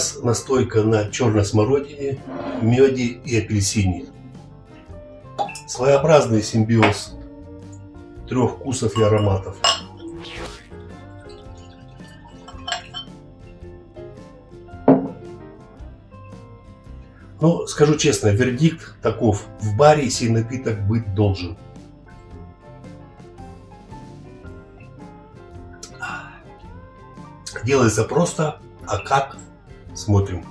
нас настойка на черной смородине, меде и апельсине. Своеобразный симбиоз трех вкусов и ароматов. Но скажу честно, вердикт таков. В баре сей напиток быть должен. Делается просто, а как? Смотрим.